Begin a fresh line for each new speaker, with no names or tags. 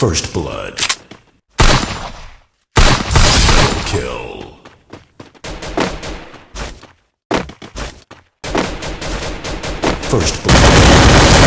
First blood. Kill. First blood.